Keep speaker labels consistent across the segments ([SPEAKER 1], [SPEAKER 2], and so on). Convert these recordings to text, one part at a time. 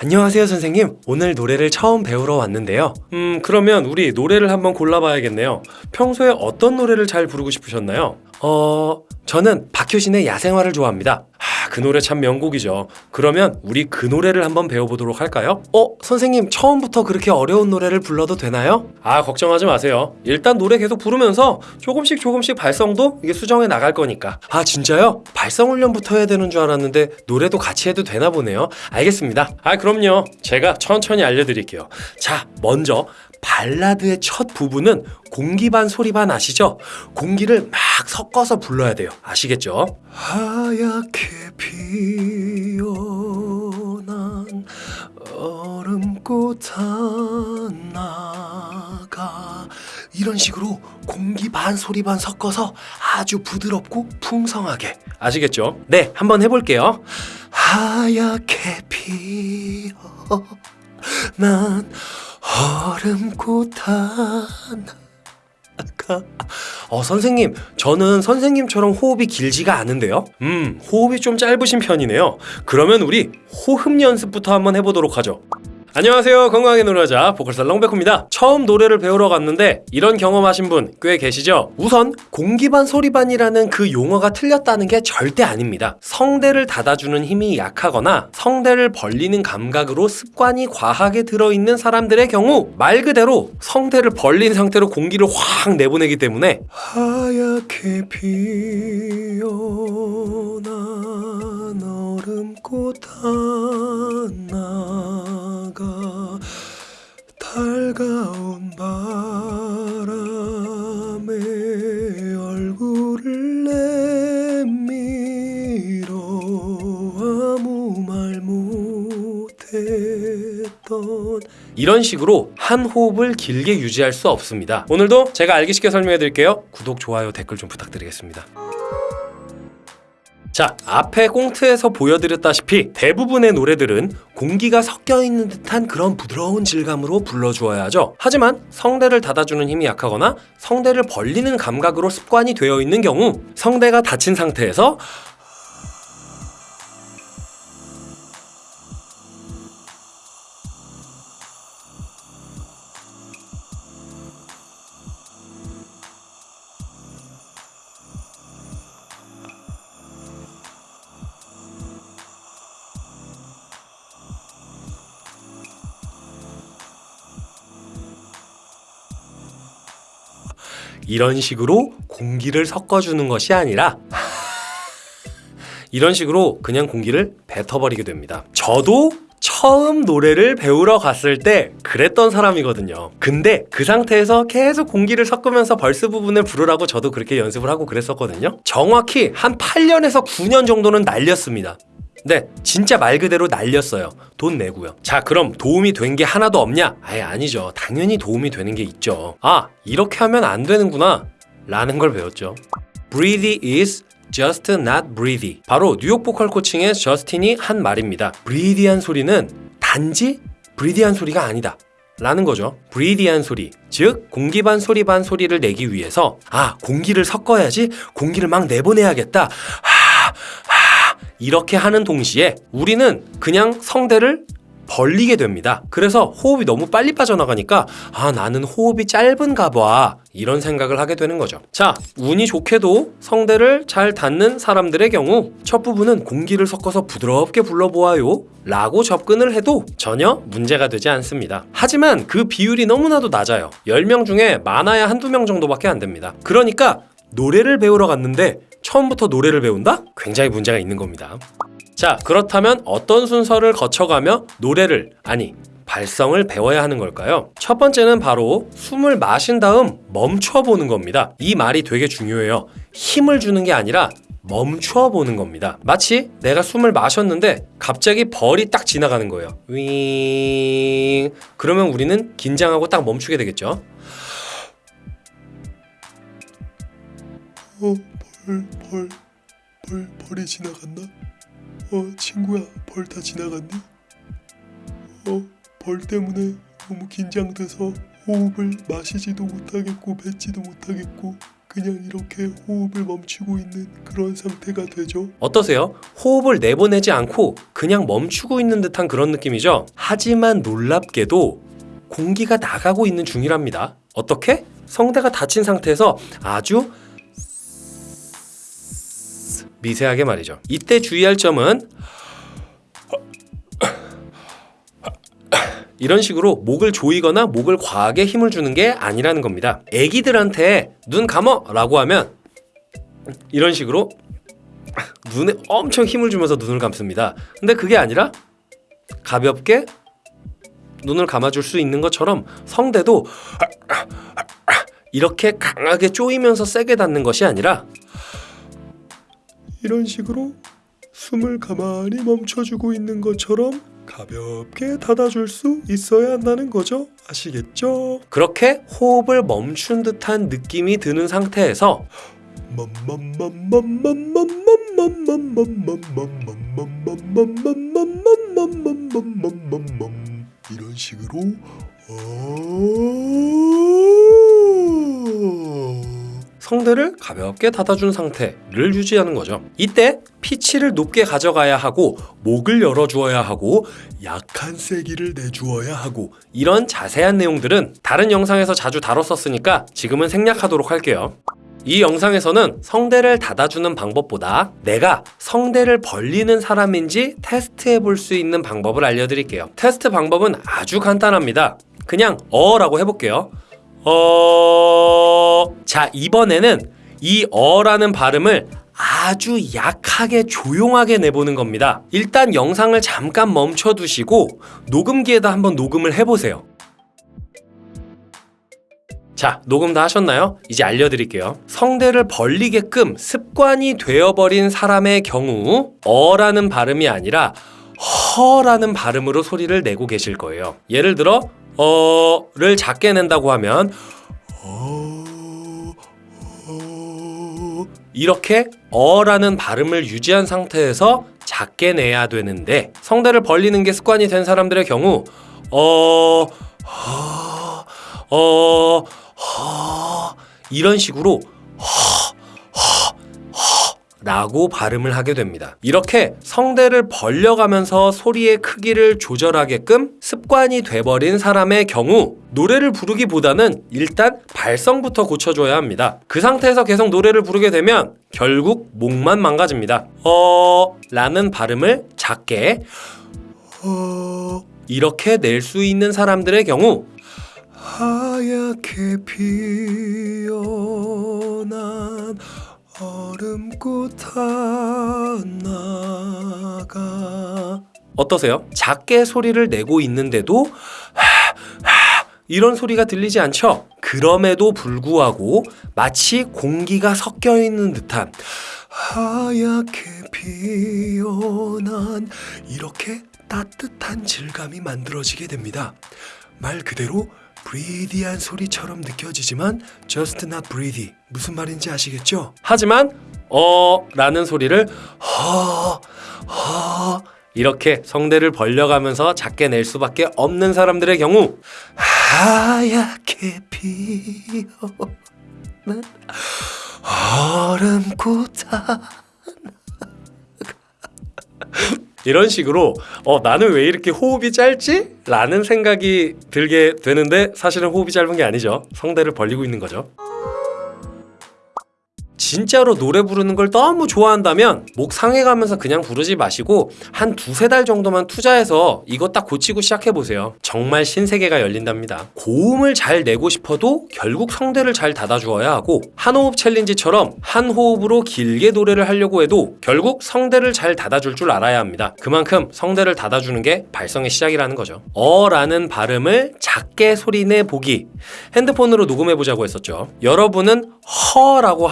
[SPEAKER 1] 안녕하세요, 선생님. 오늘 노래를 처음 배우러 왔는데요. 음, 그러면 우리 노래를 한번 골라봐야겠네요. 평소에 어떤 노래를 잘 부르고 싶으셨나요? 어, 저는 박효신의 야생화를 좋아합니다. 아, 그 노래 참 명곡이죠. 그러면 우리 그 노래를 한번 배워보도록 할까요? 어, 선생님, 처음부터 그렇게 어려운 노래를 불러도 되나요? 아, 걱정하지 마세요. 일단 노래 계속 부르면서 조금씩 조금씩 발성도 이게 수정해 나갈 거니까. 아, 진짜요? 발성 훈련부터 해야 되는 줄 알았는데 노래도 같이 해도 되나 보네요. 알겠습니다. 아, 그럼요. 제가 천천히 알려드릴게요. 자, 먼저 발라드의 첫 부분은 공기 반 소리 반 아시죠? 공기를 막 섞어서 불러야 돼요. 아시겠죠? 하얗게 피어난 얼음꽃 하나가 이런 식으로 공기 반 소리 반 섞어서 아주 부드럽고 풍성하게 아시겠죠? 네, 한번 해볼게요. 하얗게 피어 난 얼음꽃 하나 가 어 선생님 저는 선생님처럼 호흡이 길지가 않은데요? 음 호흡이 좀 짧으신 편이네요. 그러면 우리 호흡 연습부터 한번 해보도록 하죠 안녕하세요. 건강하게 노래하자. 보컬살 렁백호입니다. 처음 노래를 배우러 갔는데 이런 경험하신 분 꽤 계시죠? 우선 공기반 소리반이라는 그 용어가 틀렸다는 게 절대 아닙니다. 성대를 닫아주는 힘이 약하거나 성대를 벌리는 감각으로 습관이 과하게 들어있는 사람들의 경우 말 그대로 성대를 벌린 상태로 공기를 확 내보내기 때문에 하얗게 피어난 얼음꽃 하나 가 달가운 바람에 얼굴을 내밀어 아무 말 못했던 이런 식으로 한 호흡을 길게 유지할 수 없습니다. 오늘도 제가 알기 쉽게 설명해 드릴게요. 구독, 좋아요, 댓글 좀 부탁드리겠습니다. 자, 앞에 꽁트에서 보여드렸다시피 대부분의 노래들은 공기가 섞여 있는 듯한 그런 부드러운 질감으로 불러주어야 하죠. 하지만 성대를 닫아주는 힘이 약하거나 성대를 벌리는 감각으로 습관이 되어 있는 경우 성대가 닫힌 상태에서 이런 식으로 공기를 섞어주는 것이 아니라 이런 식으로 그냥 공기를 뱉어버리게 됩니다. 저도 처음 노래를 배우러 갔을 때 그랬던 사람이거든요. 근데 그 상태에서 계속 공기를 섞으면서 벌스 부분을 부르라고 저도 그렇게 연습을 하고 그랬었거든요. 정확히 한 8년에서 9년 정도는 날렸습니다. 네, 진짜 말 그대로 날렸어요. 돈 내고요. 자, 그럼 도움이 된 게 하나도 없냐? 아예 아니죠. 당연히 도움이 되는 게 있죠. 아, 이렇게 하면 안 되는구나. 라는 걸 배웠죠. Breathe is just not breathy. 바로 뉴욕 보컬 코칭의 저스틴이 한 말입니다. breathe한 소리는 단지 breathe한 소리가 아니다. 라는 거죠. breathe한 소리, 즉 공기 반 소리 반 소리를 내기 위해서 아 공기를 섞어야지 공기를 막 내보내야겠다. 하, 하, 이렇게 하는 동시에 우리는 그냥 성대를 벌리게 됩니다. 그래서 호흡이 너무 빨리 빠져나가니까 아 나는 호흡이 짧은가 봐 이런 생각을 하게 되는 거죠. 자 운이 좋게도 성대를 잘 닫는 사람들의 경우 첫 부분은 공기를 섞어서 부드럽게 불러보아요 라고 접근을 해도 전혀 문제가 되지 않습니다. 하지만 그 비율이 너무나도 낮아요. 10명 중에 많아야 한두 명 정도밖에 안 됩니다. 그러니까 노래를 배우러 갔는데 처음부터 노래를 배운다? 굉장히 문제가 있는 겁니다. 자, 그렇다면 어떤 순서를 거쳐가며 노래를, 아니, 발성을 배워야 하는 걸까요? 첫 번째는 바로 숨을 마신 다음 멈춰 보는 겁니다. 이 말이 되게 중요해요. 힘을 주는 게 아니라 멈춰 보는 겁니다. 마치 내가 숨을 마셨는데 갑자기 벌이 딱 지나가는 거예요. 윙. 그러면 우리는 긴장하고 딱 멈추게 되겠죠.
[SPEAKER 2] 어, 벌, 벌, 벌, 벌이 지나갔나? 어, 친구야, 벌 다 지나갔니? 어, 벌 때문에 너무 긴장돼서 호흡을 마시지도 못하겠고 뱉지도 못하겠고 그냥 이렇게 호흡을 멈추고 있는 그런 상태가 되죠.
[SPEAKER 1] 어떠세요? 호흡을 내보내지 않고 그냥 멈추고 있는 듯한 그런 느낌이죠? 하지만 놀랍게도 공기가 나가고 있는 중이랍니다. 어떻게? 성대가 닫힌 상태에서 아주 미세하게 말이죠. 이때 주의할 점은 이런 식으로 목을 조이거나 목을 과하게 힘을 주는 게 아니라는 겁니다. 애기들한테 눈 감어 라고 하면 이런 식으로 눈에 엄청 힘을 주면서 눈을 감습니다. 근데 그게 아니라 가볍게 눈을 감아줄 수 있는 것처럼 성대도 이렇게 강하게 쪼이면서 세게 닫는 것이 아니라
[SPEAKER 2] 이런 식으로 숨을 가만히 멈춰주고 있는 것처럼 가볍게 닫아줄 수 있어야 한다는 거죠. 아시겠죠?
[SPEAKER 1] 그렇게 호흡을 멈춘 듯한 느낌이 드는 상태에서
[SPEAKER 2] 이런 식으로 어...
[SPEAKER 1] 성대를 가볍게 닫아준 상태를 유지하는 거죠. 이때 피치를 높게 가져가야 하고 목을 열어주어야 하고
[SPEAKER 2] 약한 세기를 내주어야 하고
[SPEAKER 1] 이런 자세한 내용들은 다른 영상에서 자주 다뤘었으니까 지금은 생략하도록 할게요. 이 영상에서는 성대를 닫아주는 방법보다 내가 성대를 벌리는 사람인지 테스트해 볼 수 있는 방법을 알려드릴게요. 테스트 방법은 아주 간단합니다. 그냥 어 라고 해볼게요. 어... 자, 이번에는 이 어라는 발음을 아주 약하게 조용하게 내보는 겁니다. 일단 영상을 잠깐 멈춰 두시고 녹음기에다 한번 녹음을 해보세요. 자, 녹음 다 하셨나요? 이제 알려드릴게요. 성대를 벌리게끔 습관이 되어버린 사람의 경우 어라는 발음이 아니라 허라는 발음으로 소리를 내고 계실 거예요. 예를 들어 어를 작게 낸다고 하면. 이렇게 어라는 발음을 유지한 상태에서 작게 내야 되는데 성대를 벌리는 게 습관이 된 사람들의 경우 어, 허, 어, 허, 이런 식으로 허 라고 발음을 하게 됩니다. 이렇게 성대를 벌려가면서 소리의 크기를 조절하게끔 습관이 돼버린 사람의 경우 노래를 부르기보다는 일단 발성부터 고쳐줘야 합니다. 그 상태에서 계속 노래를 부르게 되면 결국 목만 망가집니다. 어 라는 발음을 작게
[SPEAKER 2] 어...
[SPEAKER 1] 이렇게 낼 수 있는 사람들의 경우
[SPEAKER 2] 하얗게 피어난 얼음꽃 하나가
[SPEAKER 1] 어떠세요? 작게 소리를 내고 있는데도 이런 소리가 들리지 않죠? 그럼에도 불구하고 마치 공기가 섞여 있는 듯한
[SPEAKER 2] 하얗게 피어난 이렇게 따뜻한 질감이 만들어지게 됩니다. 말 그대로 브리디한 소리처럼 느껴지지만 just not breathy 무슨 말인지 아시겠죠?
[SPEAKER 1] 하지만 어 라는 소리를 허, 허 이렇게 성대를 벌려가면서 작게 낼 수밖에 없는 사람들의 경우
[SPEAKER 2] 하얗게 피어난 얼음꽃 하나
[SPEAKER 1] 이런 식으로 어 나는 왜 이렇게 호흡이 짧지? 라는 생각이 들게 되는데 사실은 호흡이 짧은 게 아니죠. 성대를 벌리고 있는 거죠. 진짜로 노래 부르는 걸 너무 좋아한다면 목 상해가면서 그냥 부르지 마시고 한 두세 달 정도만 투자해서 이거 딱 고치고 시작해 보세요. 정말 신세계가 열린답니다. 고음을 잘 내고 싶어도 결국 성대를 잘 닫아주어야 하고 한 호흡 챌린지처럼 한 호흡으로 길게 노래를 하려고 해도 결국 성대를 잘 닫아줄 줄 알아야 합니다. 그만큼 성대를 닫아주는 게 발성의 시작이라는 거죠. 어 라는 발음을 작게 소리내 보기. 핸드폰으로 녹음해 보자고 했었죠. 여러분은 허 라고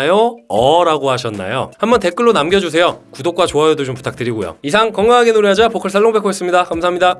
[SPEAKER 1] 하셨나요? 어라고 하셨나요? 한번 댓글로 남겨주세요. 구독과 좋아요도 좀 부탁드리고요. 이상 건강하게 노래하자 보컬 살롱백호였습니다. 감사합니다.